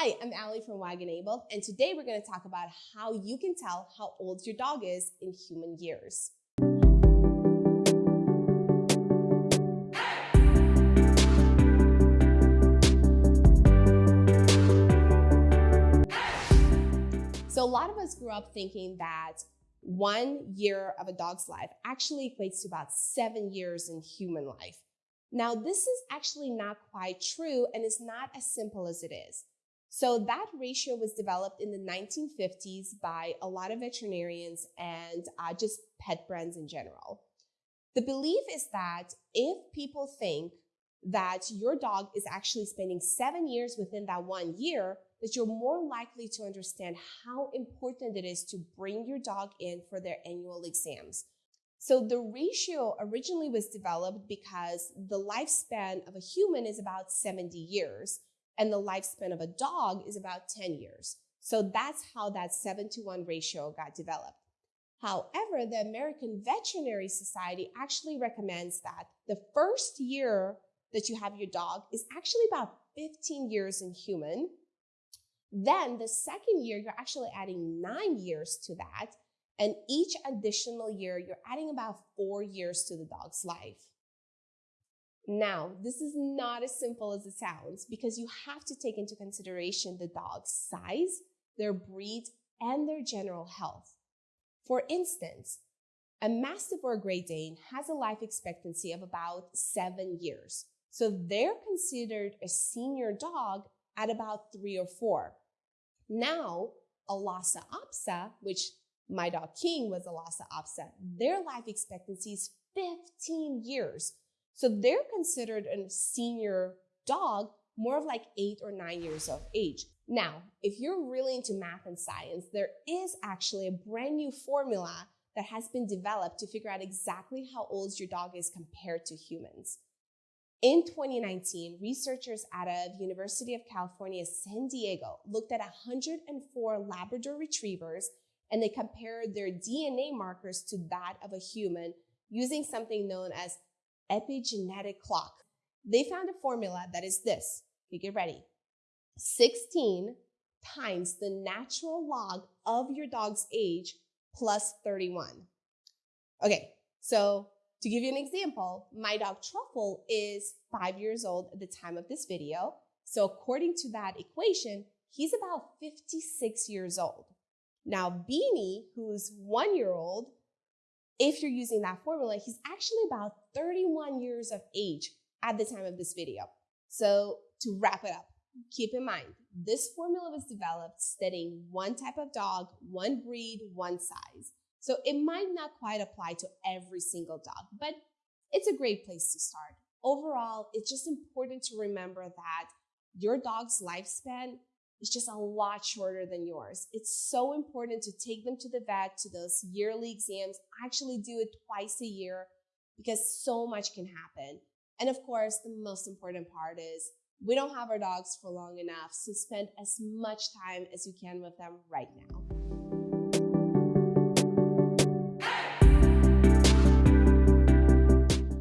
Hi, I'm Allie from Wagonable, and today we're going to talk about how you can tell how old your dog is in human years. So, a lot of us grew up thinking that one year of a dog's life actually equates to about seven years in human life. Now, this is actually not quite true and it's not as simple as it is. So that ratio was developed in the 1950s by a lot of veterinarians and uh, just pet brands in general. The belief is that if people think that your dog is actually spending seven years within that one year, that you're more likely to understand how important it is to bring your dog in for their annual exams. So the ratio originally was developed because the lifespan of a human is about 70 years and the lifespan of a dog is about 10 years. So that's how that 7 to 1 ratio got developed. However, the American Veterinary Society actually recommends that the first year that you have your dog is actually about 15 years in human. Then the second year, you're actually adding nine years to that. And each additional year, you're adding about four years to the dog's life. Now, this is not as simple as it sounds because you have to take into consideration the dog's size, their breed, and their general health. For instance, a Mastiff or a Great Dane has a life expectancy of about seven years. So they're considered a senior dog at about three or four. Now, a Lhasa Apso, which my dog King was a Lhasa Apso, their life expectancy is 15 years. So they're considered a senior dog, more of like eight or nine years of age. Now, if you're really into math and science, there is actually a brand new formula that has been developed to figure out exactly how old your dog is compared to humans. In 2019, researchers out of University of California, San Diego looked at 104 Labrador retrievers and they compared their DNA markers to that of a human using something known as epigenetic clock. They found a formula that is this. Okay, get ready. 16 times the natural log of your dog's age plus 31. Okay, so to give you an example, my dog Truffle is five years old at the time of this video. So according to that equation, he's about 56 years old. Now Beanie, who's one year old, if you're using that formula, he's actually about 31 years of age at the time of this video. So to wrap it up, keep in mind, this formula was developed studying one type of dog, one breed, one size. So it might not quite apply to every single dog, but it's a great place to start. Overall, it's just important to remember that your dog's lifespan is just a lot shorter than yours. It's so important to take them to the vet, to those yearly exams. Actually do it twice a year because so much can happen. And of course, the most important part is we don't have our dogs for long enough, so spend as much time as you can with them right now.